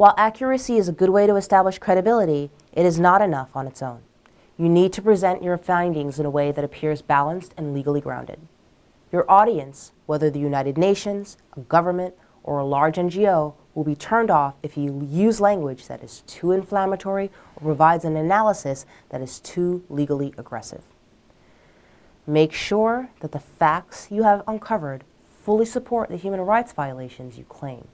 While accuracy is a good way to establish credibility, it is not enough on its own. You need to present your findings in a way that appears balanced and legally grounded. Your audience, whether the United Nations, a government, or a large NGO, will be turned off if you use language that is too inflammatory or provides an analysis that is too legally aggressive. Make sure that the facts you have uncovered fully support the human rights violations you claim.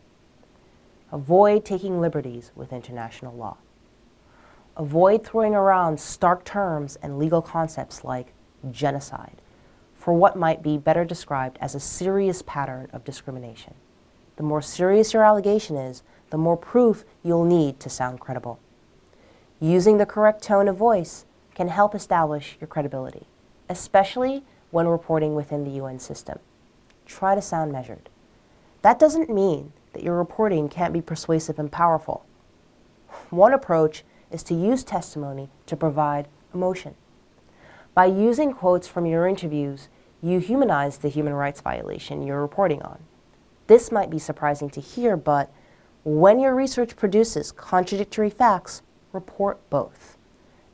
Avoid taking liberties with international law. Avoid throwing around stark terms and legal concepts like genocide for what might be better described as a serious pattern of discrimination. The more serious your allegation is, the more proof you'll need to sound credible. Using the correct tone of voice can help establish your credibility, especially when reporting within the UN system. Try to sound measured. That doesn't mean that your reporting can't be persuasive and powerful. One approach is to use testimony to provide emotion. By using quotes from your interviews, you humanize the human rights violation you're reporting on. This might be surprising to hear, but when your research produces contradictory facts, report both.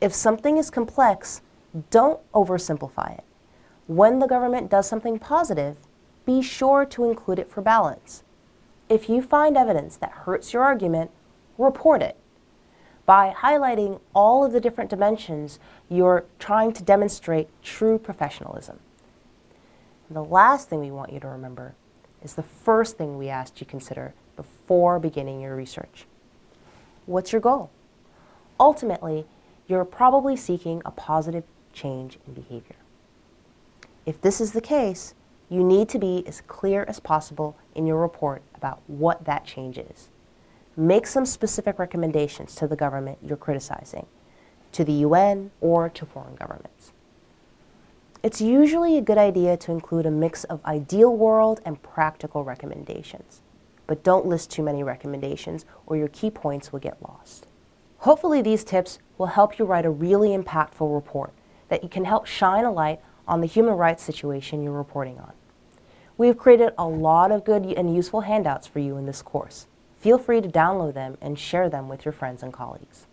If something is complex, don't oversimplify it. When the government does something positive, be sure to include it for balance. If you find evidence that hurts your argument, report it. By highlighting all of the different dimensions, you're trying to demonstrate true professionalism. And the last thing we want you to remember is the first thing we asked you consider before beginning your research. What's your goal? Ultimately, you're probably seeking a positive change in behavior. If this is the case, you need to be as clear as possible in your report about what that change is. Make some specific recommendations to the government you're criticizing, to the UN, or to foreign governments. It's usually a good idea to include a mix of ideal world and practical recommendations. But don't list too many recommendations or your key points will get lost. Hopefully these tips will help you write a really impactful report that you can help shine a light on the human rights situation you're reporting on. We have created a lot of good and useful handouts for you in this course. Feel free to download them and share them with your friends and colleagues.